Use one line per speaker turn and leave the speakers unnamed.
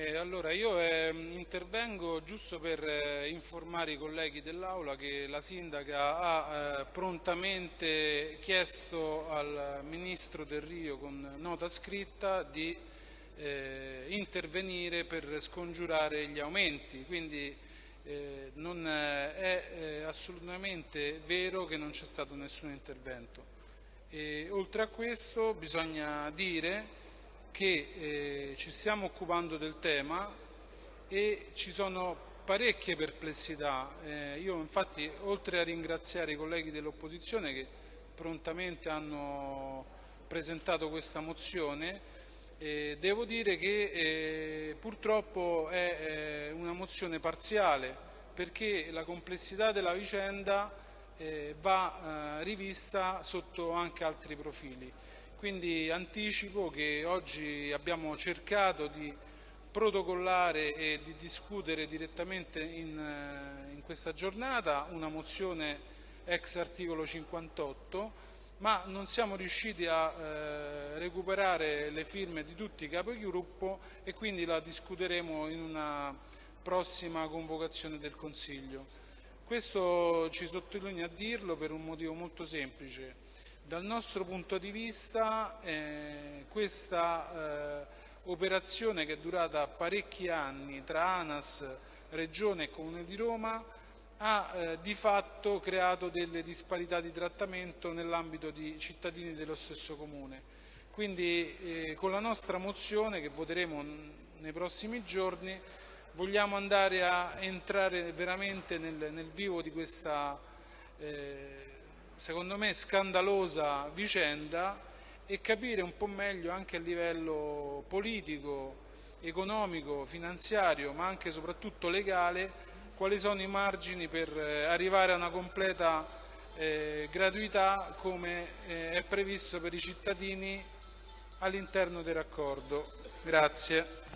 Eh, allora, io eh, intervengo giusto per eh, informare i colleghi dell'Aula che la Sindaca ha eh, prontamente chiesto al Ministro Del Rio con nota scritta di eh, intervenire per scongiurare gli aumenti, quindi eh, non è assolutamente vero che non c'è stato nessun intervento. E, oltre a questo bisogna dire che eh, ci stiamo occupando del tema e ci sono parecchie perplessità. Eh, io infatti oltre a ringraziare i colleghi dell'opposizione che prontamente hanno presentato questa mozione, eh, devo dire che eh, purtroppo è eh, una mozione parziale perché la complessità della vicenda eh, va rivista sotto anche altri profili. Quindi anticipo che oggi abbiamo cercato di protocollare e di discutere direttamente in, eh, in questa giornata una mozione ex articolo 58, ma non siamo riusciti a eh, recuperare le firme di tutti i capigruppo e quindi la discuteremo in una prossima convocazione del Consiglio. Questo ci sottolineo a dirlo per un motivo molto semplice dal nostro punto di vista eh, questa eh, operazione che è durata parecchi anni tra ANAS, Regione e Comune di Roma ha eh, di fatto creato delle disparità di trattamento nell'ambito di cittadini dello stesso Comune. Quindi eh, con la nostra mozione che voteremo nei prossimi giorni vogliamo andare a entrare veramente nel, nel vivo di questa eh, secondo me scandalosa vicenda e capire un po' meglio anche a livello politico, economico, finanziario, ma anche e soprattutto legale, quali sono i margini per eh, arrivare a una completa eh, gratuità come eh, è previsto per i cittadini all'interno del raccordo. Grazie.